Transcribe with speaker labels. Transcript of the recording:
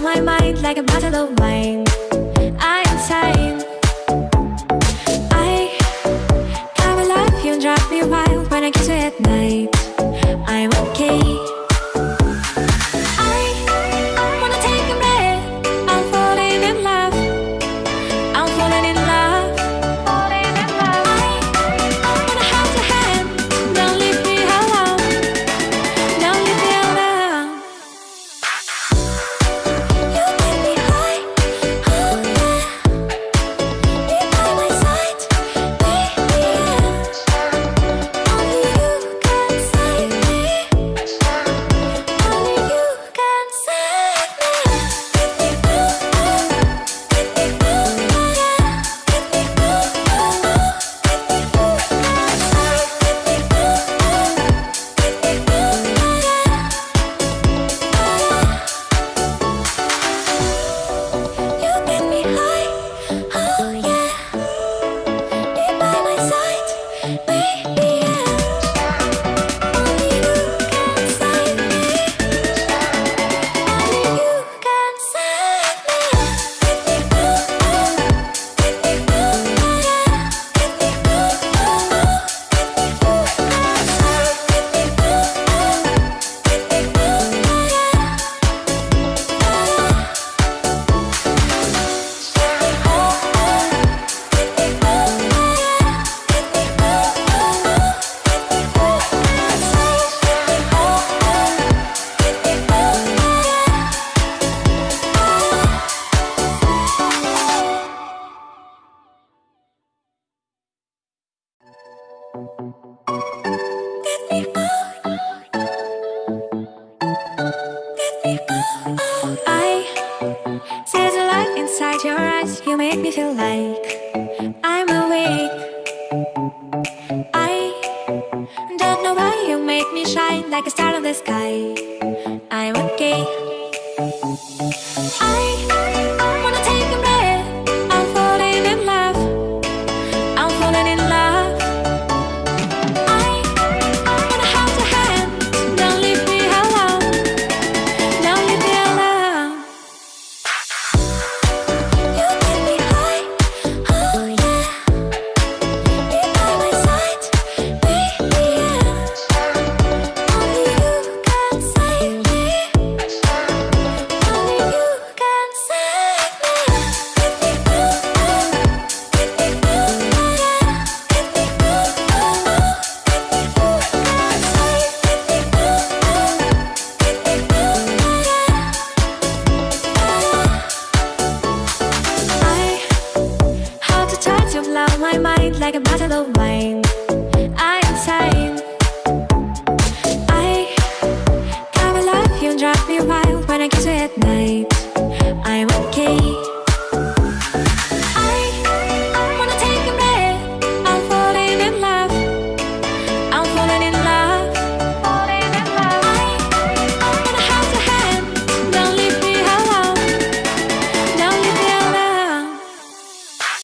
Speaker 1: on my mind like a bottle of wine. I am sane I come love you drive me wild When I kiss you at night. I'm okay. I don't know why you make me shine like a star in the sky. I'm okay.